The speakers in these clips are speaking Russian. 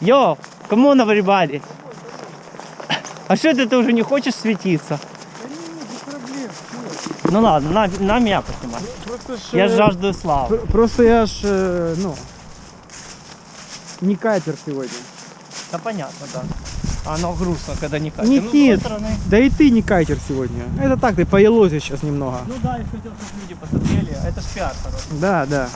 Йо, кому on everybody? А что это ты уже не хочешь светиться? Ну ладно, на, на меня поснимай. Я э, жаждую славы. пр- Просто я ж, ну, не кайтер сегодня. Да понятно, да. Оно грустно, когда не катит. Ну, Никит, стороны, да и ты не кайтер сегодня. Это так, ты поелозишь сейчас немного. ну да, я хотел, чтобы люди посмотрели. Это ж пиар хороший. Да, да.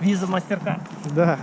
Виза мастерка. Да.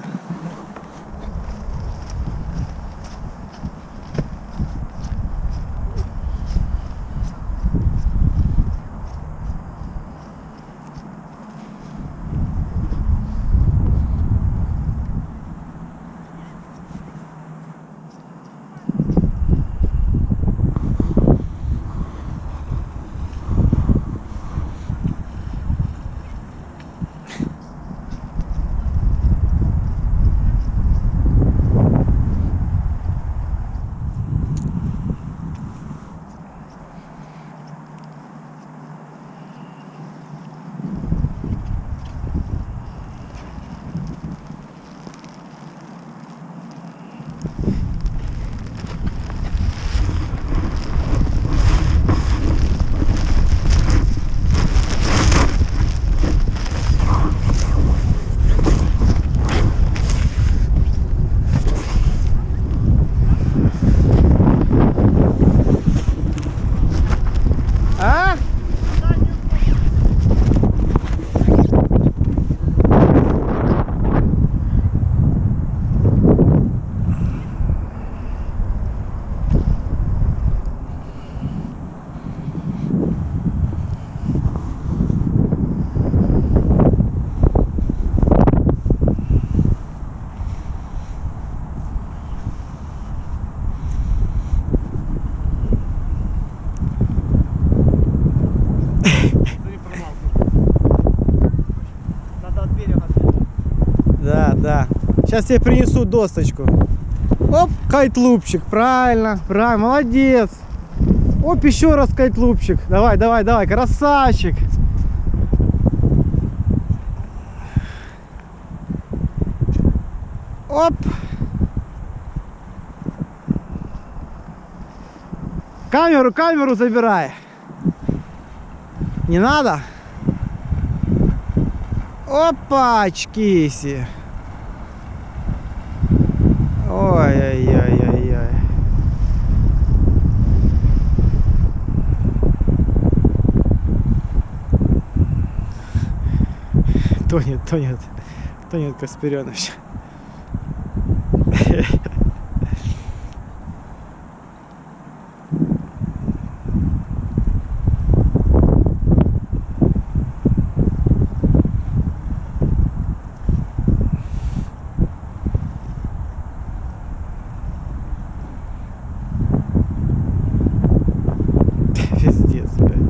А? Надо от берега. Да, да. Сейчас тебе принесу досточку. Оп, кайтлупчик. Правильно, правильно, молодец. Оп, еще раз кайтлупчик. Давай, давай, давай, красавчик. Оп. Камеру, камеру забирай. Не надо? Опачкиси. Ой-ой-ой-ой-ой. Тонет, тонет, тонет Касперенович. Пиздец, блядь.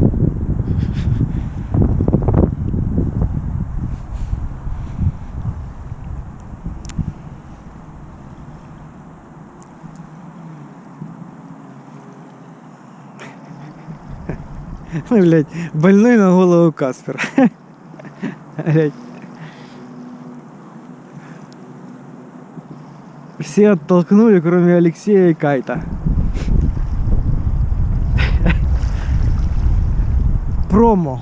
Ну, больной на голову Каспер. Все оттолкнули, кроме Алексея и Кайта. Промо.